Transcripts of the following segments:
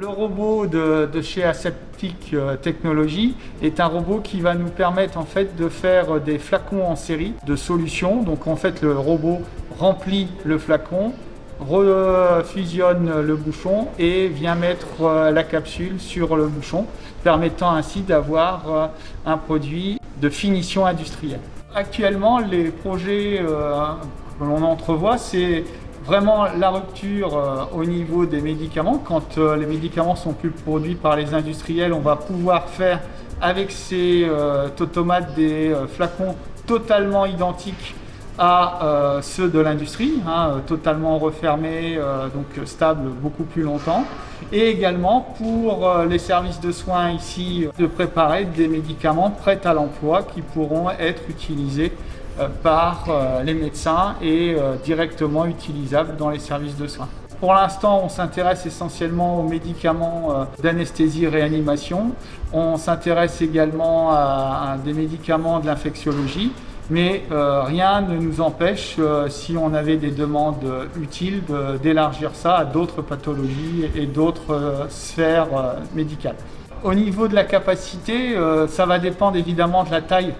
Le robot de, chez Aseptic euh, Technologies est un robot qui va nous permettre en fait de faire des flacons en série de solutions. Donc en fait le robot remplit le flacon, refusionne le bouchon et vient mettre euh, la capsule sur le bouchon, permettant ainsi d'avoir euh, un produit de finition industrielle. Actuellement, les projets que l'on entrevoit, c'est vraiment la rupture euh, au niveau des médicaments. Quand euh, les médicaments sont plus produits par les industriels, on va pouvoir faire avec ces euh, tomates des flacons totalement identiques à ceux de l'industrie, hein, totalement refermés, donc stables beaucoup plus longtemps. Et également pour les services de soins ici, de préparer des médicaments prêts à l'emploi qui pourront être utilisés euh, par euh, les médecins et euh, directement utilisables dans les services de soins. Pour l'instant, on s'intéresse essentiellement aux médicaments d'anesthésie-réanimation. On s'intéresse également à, des médicaments de l'infectiologie. Mais rien ne nous empêche, si on avait des demandes utiles, d'élargir ça à d'autres pathologies et d'autres sphères médicales. Au niveau de la capacité, ça va dépendre évidemment de la taille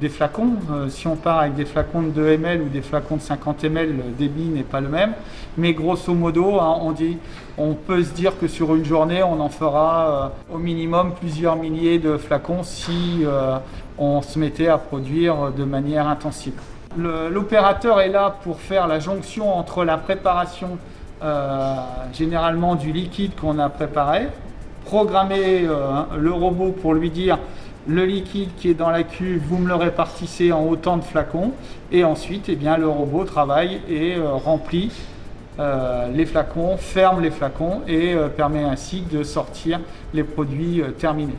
des flacons. Euh, si on part avec des flacons de 2 ml ou des flacons de 50 ml, le débit n'est pas le même. Mais grosso modo, hein, on, peut se dire que sur une journée, on en fera euh, au minimum plusieurs milliers de flacons si euh, on se mettait à produire de manière intensive. L'opérateur est là pour faire la jonction entre la préparation généralement du liquide qu'on a préparé, programmer le robot pour lui dire le liquide qui est dans la cuve, vous me le répartissez en autant de flacons et ensuite eh bien, le robot travaille et euh, remplit euh, les flacons, ferme les flacons et euh, permet ainsi de sortir les produits terminés.